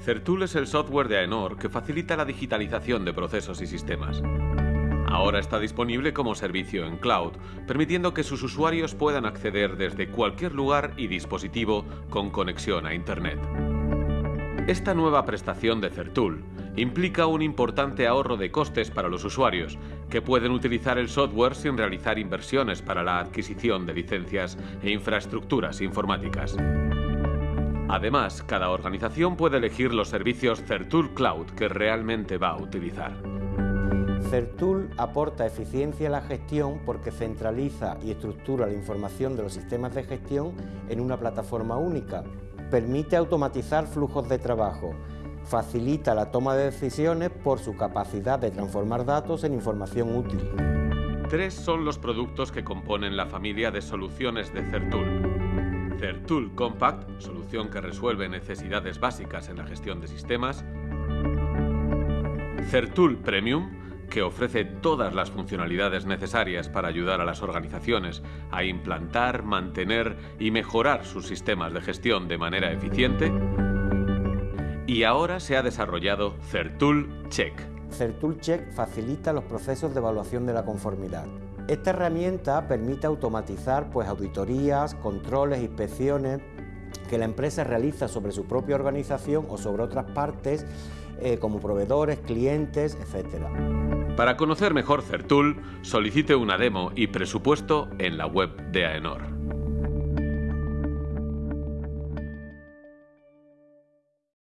Certul es el software de AENOR que facilita la digitalización de procesos y sistemas. Ahora está disponible como servicio en cloud, permitiendo que sus usuarios puedan acceder desde cualquier lugar y dispositivo con conexión a Internet. Esta nueva prestación de Certul implica un importante ahorro de costes para los usuarios, que pueden utilizar el software sin realizar inversiones para la adquisición de licencias e infraestructuras informáticas. Además, cada organización puede elegir los servicios Certul Cloud que realmente va a utilizar. Certul aporta eficiencia a la gestión porque centraliza y estructura la información de los sistemas de gestión en una plataforma única. Permite automatizar flujos de trabajo, facilita la toma de decisiones por su capacidad de transformar datos en información útil. Tres son los productos que componen la familia de soluciones de Certul. Certul Compact, solución que resuelve necesidades básicas en la gestión de sistemas. Certul Premium, que ofrece todas las funcionalidades necesarias para ayudar a las organizaciones a implantar, mantener y mejorar sus sistemas de gestión de manera eficiente. Y ahora se ha desarrollado Certul Check. Certul Check facilita los procesos de evaluación de la conformidad. Esta herramienta permite automatizar pues, auditorías, controles, inspecciones que la empresa realiza sobre su propia organización o sobre otras partes eh, como proveedores, clientes, etc. Para conocer mejor Certul, solicite una demo y presupuesto en la web de AENOR.